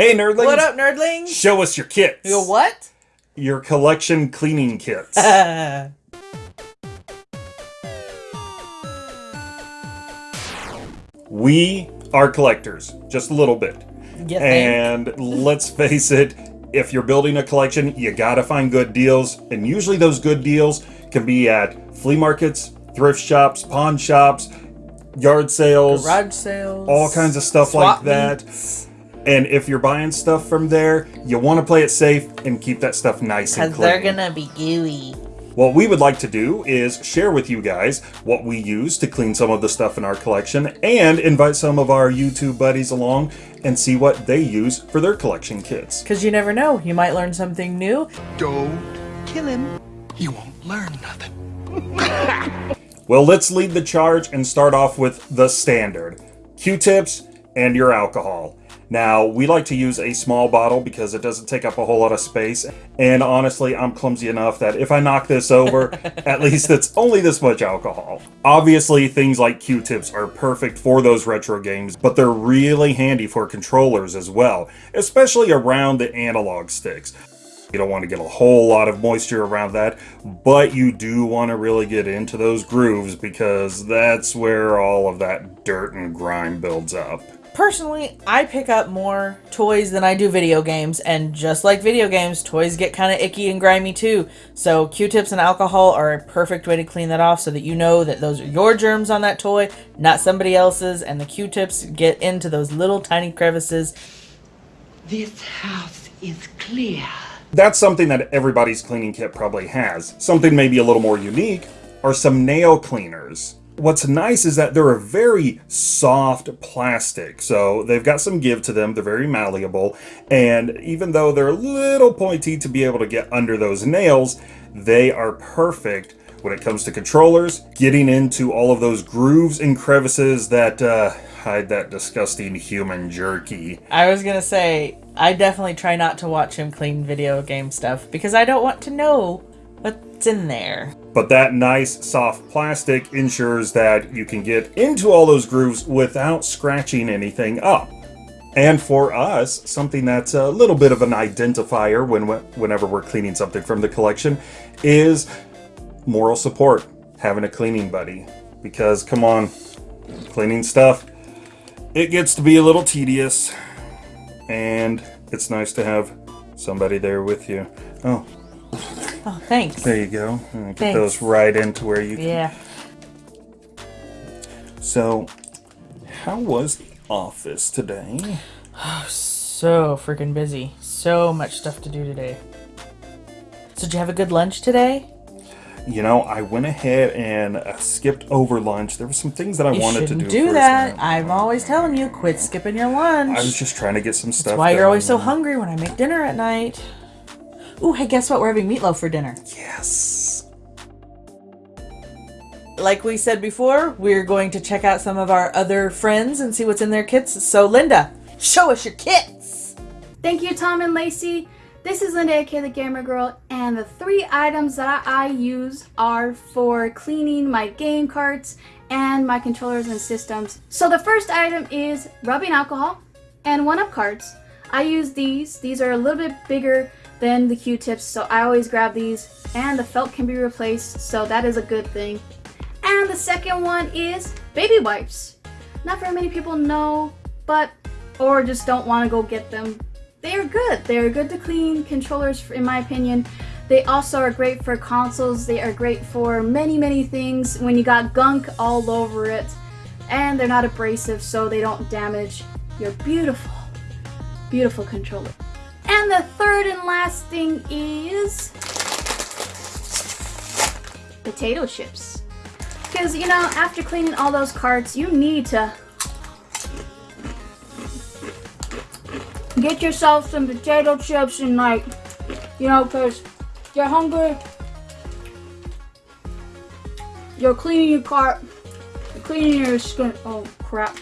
Hey, nerdlings! What up, nerdlings? Show us your kits. Your what? Your collection cleaning kits. we are collectors, just a little bit. You think? And let's face it, if you're building a collection, you gotta find good deals. And usually those good deals can be at flea markets, thrift shops, pawn shops, yard sales, Garage sales. all kinds of stuff like that. Meets, And if you're buying stuff from there, you want to play it safe and keep that stuff nice and clean. Cause clean. they're gonna be gooey. What we would like to do is share with you guys what we use to clean some of the stuff in our collection and invite some of our YouTube buddies along and see what they use for their collection kits. Cause you never know, you might learn something new. Don't kill him. You won't learn nothing. Well, let's lead the charge and start off with the standard Q-tips and your alcohol. Now, we like to use a small bottle because it doesn't take up a whole lot of space. And honestly, I'm clumsy enough that if I knock this over, at least it's only this much alcohol. Obviously, things like Q-tips are perfect for those retro games, but they're really handy for controllers as well, especially around the analog sticks. You don't want to get a whole lot of moisture around that, but you do want to really get into those grooves because that's where all of that dirt and grime builds up. Personally, I pick up more toys than I do video games, and just like video games, toys get kind of icky and grimy too. So Q-tips and alcohol are a perfect way to clean that off so that you know that those are your germs on that toy, not somebody else's, and the Q-tips get into those little tiny crevices. This house is clear. That's something that everybody's cleaning kit probably has. Something maybe a little more unique are some nail cleaners. What's nice is that they're a very soft plastic, so they've got some give to them, they're very malleable, and even though they're a little pointy to be able to get under those nails, they are perfect when it comes to controllers, getting into all of those grooves and crevices that uh, hide that disgusting human jerky. I was gonna say, I definitely try not to watch him clean video game stuff because I don't want to know what's in there. But that nice soft plastic ensures that you can get into all those grooves without scratching anything up. And for us, something that's a little bit of an identifier when whenever we're cleaning something from the collection is moral support, having a cleaning buddy. Because come on, cleaning stuff, it gets to be a little tedious and it's nice to have somebody there with you. Oh, Oh, thanks. there you go. Get Thanks. those right into where you Yeah. So, how was the office today? Oh, so freaking busy. So much stuff to do today. So did you have a good lunch today? You know, I went ahead and uh, skipped over lunch. There were some things that I You wanted to do. do that. I'm always telling you, quit skipping your lunch. I was just trying to get some stuff. That's why you're always so hungry when I make dinner at night. Ooh, hey, guess what? We're having meatloaf for dinner. Yes. Like we said before, we're going to check out some of our other friends and see what's in their kits. So, Linda, show us your kits. Thank you, Tom and Lacey. This is Linda, aka the Gamer Girl, and the three items that I use are for cleaning my game carts and my controllers and systems. So the first item is rubbing alcohol and one-up cards. I use these. These are a little bit bigger than the Q-tips, so I always grab these. And the felt can be replaced, so that is a good thing. And the second one is baby wipes. Not very many people know, but or just don't want to go get them. They are good. They are good to clean controllers, in my opinion. They also are great for consoles. They are great for many, many things when you got gunk all over it. And they're not abrasive, so they don't damage your beautiful, beautiful controller. And the third and last thing is potato chips. Because, you know, after cleaning all those carts, you need to get yourself some potato chips and like, you know, because you're hungry, you're cleaning your cart, you're cleaning your skin. Oh crap,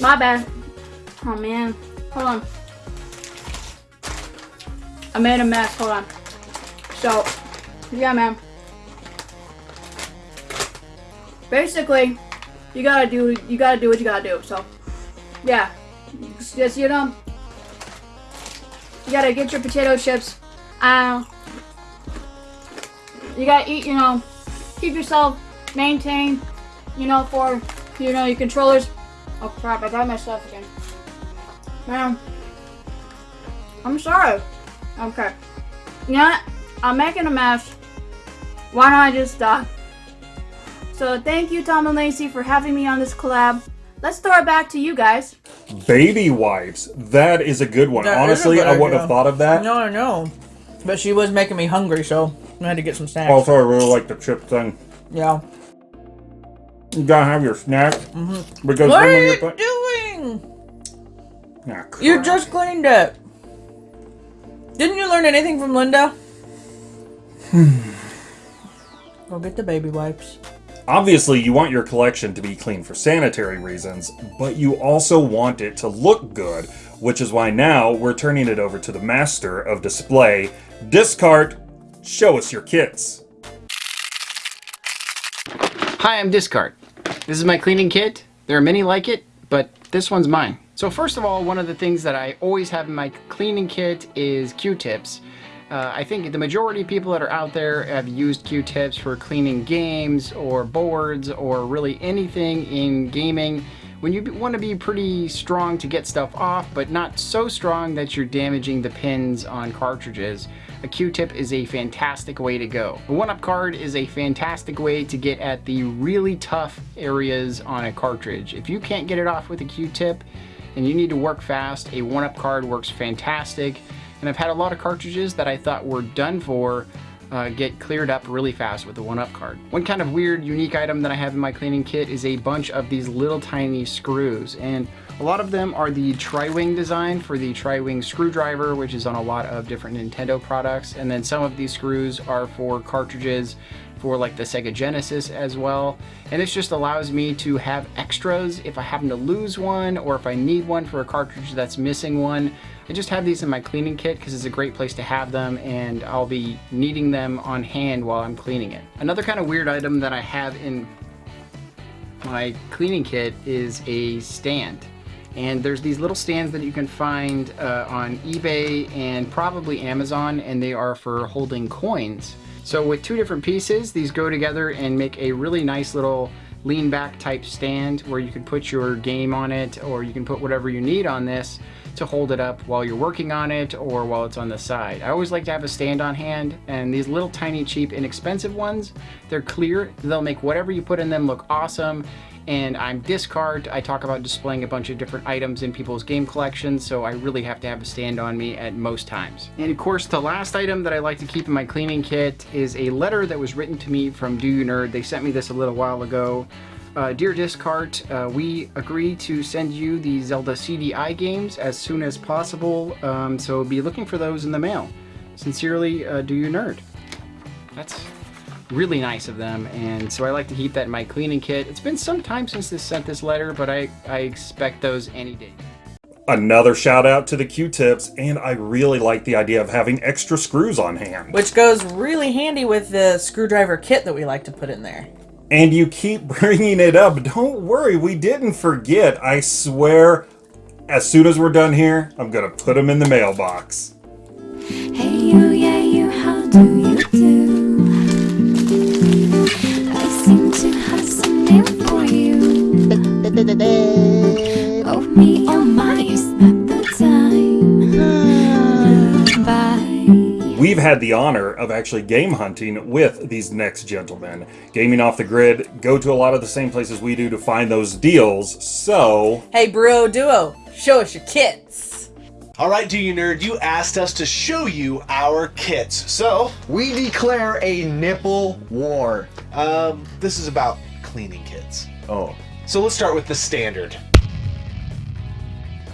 my bad. Oh man, hold on. I made a mess. Hold on. So, yeah, man. Basically, you gotta do you gotta do what you gotta do. So, yeah, just you know, You gotta get your potato chips. Uh, you gotta eat, you know, keep yourself maintained, you know, for, you know, your controllers. Oh crap, I got myself again. Man, I'm sorry. Okay. You know what? I'm making a mess. Why don't I just stop? So thank you, Tom and Lacey, for having me on this collab. Let's throw it back to you guys. Baby wipes. That is a good one. That is a Honestly, good I wouldn't have thought of that. No, I know. But she was making me hungry, so I had to get some snacks. Also, I really like the chip thing. yeah. You gotta have your snack. Because Mm-hmm. What are you you're doing? Ah, You crap. just cleaned it. Didn't you learn anything from Linda? Hmm. Go get the baby wipes. Obviously, you want your collection to be clean for sanitary reasons, but you also want it to look good, which is why now we're turning it over to the master of display. Discard, show us your kits. Hi, I'm Discard. This is my cleaning kit. There are many like it, but this one's mine. So first of all, one of the things that I always have in my cleaning kit is Q-tips. Uh, I think the majority of people that are out there have used Q-tips for cleaning games or boards or really anything in gaming. When you want to be pretty strong to get stuff off, but not so strong that you're damaging the pins on cartridges, a Q-tip is a fantastic way to go. A one-up card is a fantastic way to get at the really tough areas on a cartridge. If you can't get it off with a Q-tip and you need to work fast, a one-up card works fantastic. And I've had a lot of cartridges that I thought were done for uh, get cleared up really fast with the one-up card. One kind of weird, unique item that I have in my cleaning kit is a bunch of these little tiny screws. And a lot of them are the tri-wing design for the tri-wing screwdriver, which is on a lot of different Nintendo products. And then some of these screws are for cartridges for like the Sega Genesis as well. And this just allows me to have extras if I happen to lose one or if I need one for a cartridge that's missing one. I just have these in my cleaning kit because it's a great place to have them and I'll be needing them on hand while I'm cleaning it. Another kind of weird item that I have in my cleaning kit is a stand. And there's these little stands that you can find uh, on eBay and probably Amazon, and they are for holding coins. So with two different pieces, these go together and make a really nice little lean back type stand where you can put your game on it or you can put whatever you need on this to hold it up while you're working on it or while it's on the side. I always like to have a stand on hand and these little tiny cheap inexpensive ones, they're clear. They'll make whatever you put in them look awesome and I'm Discard. I talk about displaying a bunch of different items in people's game collections, so I really have to have a stand on me at most times. And of course, the last item that I like to keep in my cleaning kit is a letter that was written to me from Do You Nerd. They sent me this a little while ago. Uh, Dear Discart, uh, we agree to send you the Zelda CDI games as soon as possible, um, so be looking for those in the mail. Sincerely, uh, Do You Nerd. That's really nice of them and so I like to keep that in my cleaning kit. It's been some time since they sent this letter but I, I expect those any day. Another shout out to the Q-tips, and I really like the idea of having extra screws on hand. Which goes really handy with the screwdriver kit that we like to put in there. And you keep bringing it up. Don't worry, we didn't forget. I swear, as soon as we're done here, I'm gonna put them in the mailbox. Hey you, yeah you, how do you the honor of actually game hunting with these next gentlemen. Gaming off the grid, go to a lot of the same places we do to find those deals, so Hey, Bro Duo, show us your kits. All right, do you nerd? You asked us to show you our kits. So, We declare a nipple war. um, this is about cleaning kits. Oh. So let's start with the standard.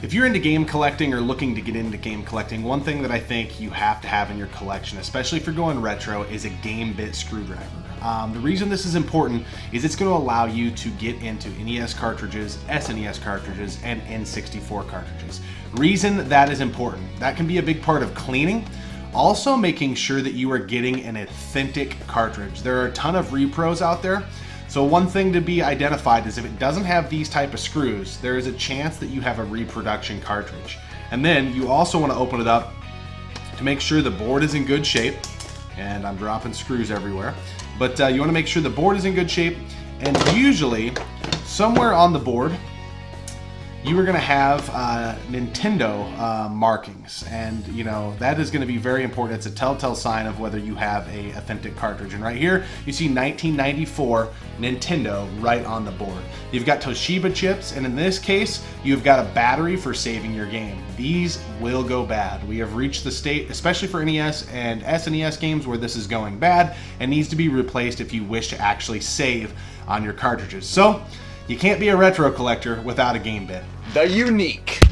If you're into game collecting or looking to get into game collecting, one thing that I think you have to have in your collection, especially if you're going retro, is a game bit screwdriver. Um, the reason this is important is it's going to allow you to get into NES cartridges, SNES cartridges, and N64 cartridges. Reason that is important. That can be a big part of cleaning. Also making sure that you are getting an authentic cartridge. There are a ton of repros out there so one thing to be identified is if it doesn't have these type of screws, there is a chance that you have a reproduction cartridge. And then you also want to open it up to make sure the board is in good shape. And I'm dropping screws everywhere. But uh, you want to make sure the board is in good shape. And usually, somewhere on the board, you are going to have uh, Nintendo uh, markings, and you know that is going to be very important. It's a telltale sign of whether you have a authentic cartridge. And right here, you see 1994 Nintendo right on the board. You've got Toshiba chips, and in this case, you've got a battery for saving your game. These will go bad. We have reached the state, especially for NES and SNES games, where this is going bad and needs to be replaced if you wish to actually save on your cartridges. So. You can't be a retro collector without a game bit. The unique.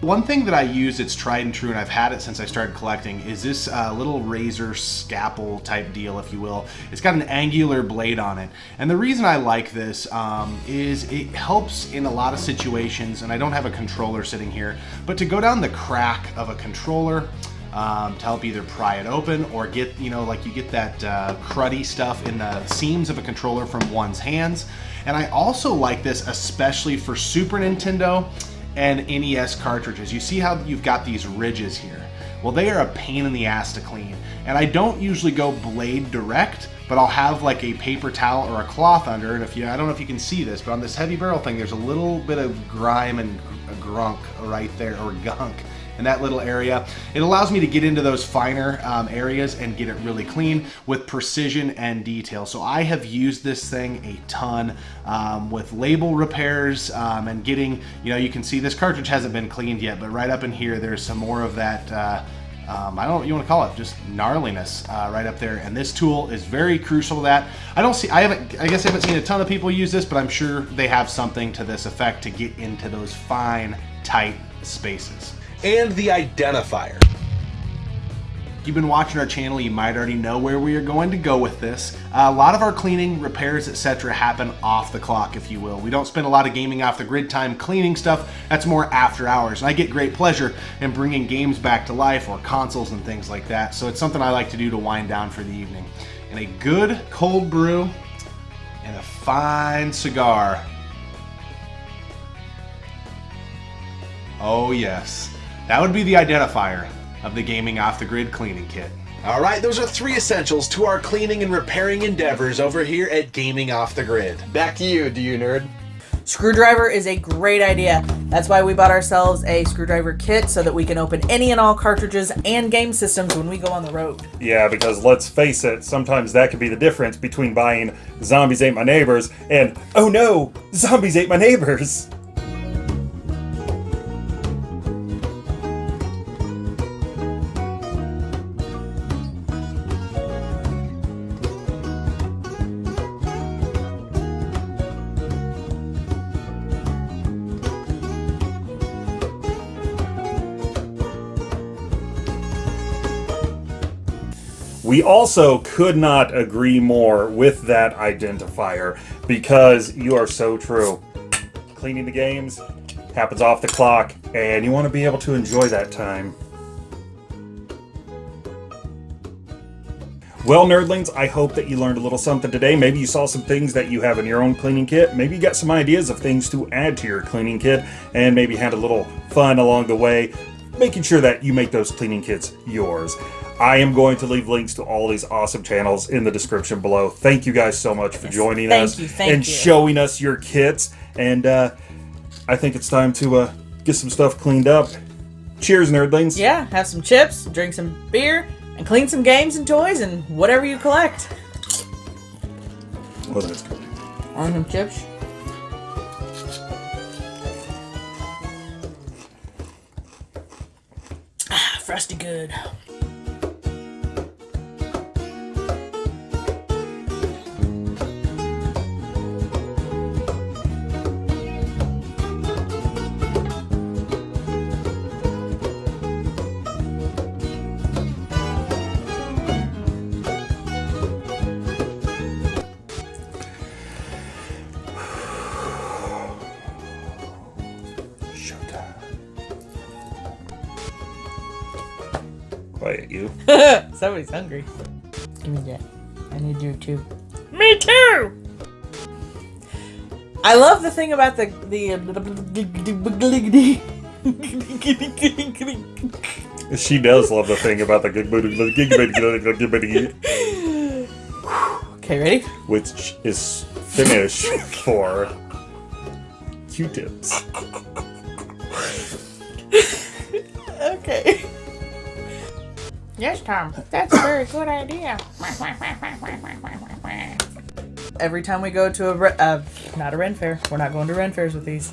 One thing that I use that's tried and true, and I've had it since I started collecting, is this uh, little razor scalpel type deal, if you will. It's got an angular blade on it. And the reason I like this um, is it helps in a lot of situations, and I don't have a controller sitting here, but to go down the crack of a controller, um, to help either pry it open or get, you know, like you get that uh, cruddy stuff in the seams of a controller from one's hands. And I also like this especially for Super Nintendo and NES cartridges. You see how you've got these ridges here? Well, they are a pain in the ass to clean. And I don't usually go blade direct, but I'll have like a paper towel or a cloth under it. If you, I don't know if you can see this, but on this heavy barrel thing, there's a little bit of grime and grunk right there, or gunk in that little area. It allows me to get into those finer um, areas and get it really clean with precision and detail. So I have used this thing a ton um, with label repairs um, and getting, you know, you can see this cartridge hasn't been cleaned yet, but right up in here, there's some more of that, uh, um, I don't know what you want to call it, just gnarliness uh, right up there. And this tool is very crucial to that. I don't see, I haven't, I guess I haven't seen a ton of people use this, but I'm sure they have something to this effect to get into those fine, tight spaces and the identifier. If you've been watching our channel, you might already know where we are going to go with this. Uh, a lot of our cleaning, repairs, etc. happen off the clock, if you will. We don't spend a lot of gaming off the grid time cleaning stuff. That's more after hours. And I get great pleasure in bringing games back to life or consoles and things like that. So it's something I like to do to wind down for the evening. And a good cold brew and a fine cigar. Oh yes. That would be the identifier of the Gaming Off the Grid cleaning kit. All right, those are three essentials to our cleaning and repairing endeavors over here at Gaming Off the Grid. Back to you, do you nerd? Screwdriver is a great idea. That's why we bought ourselves a screwdriver kit so that we can open any and all cartridges and game systems when we go on the road. Yeah, because let's face it, sometimes that could be the difference between buying Zombies Ate My Neighbors and, oh no, Zombies Ate My Neighbors. We also could not agree more with that identifier because you are so true. Cleaning the games happens off the clock, and you want to be able to enjoy that time. Well, nerdlings, I hope that you learned a little something today. Maybe you saw some things that you have in your own cleaning kit. Maybe you got some ideas of things to add to your cleaning kit, and maybe had a little fun along the way, making sure that you make those cleaning kits yours. I am going to leave links to all these awesome channels in the description below. Thank you guys so much for joining thank us you, and you. showing us your kits. And uh, I think it's time to uh, get some stuff cleaned up. Cheers, nerdlings. Yeah, have some chips, drink some beer, and clean some games and toys and whatever you collect. Wasn't as good. On some chips. Frosty good. Quiet, you. Somebody's hungry. Give me that. I need you too. Me too! I love the thing about the the She does love the thing about the Okay, ready? which is Finnish for Q-tips. Okay. Yes, Tom. That's a very good idea. Every time we go to a, uh, not a Ren fair, we're not going to Ren fairs with these.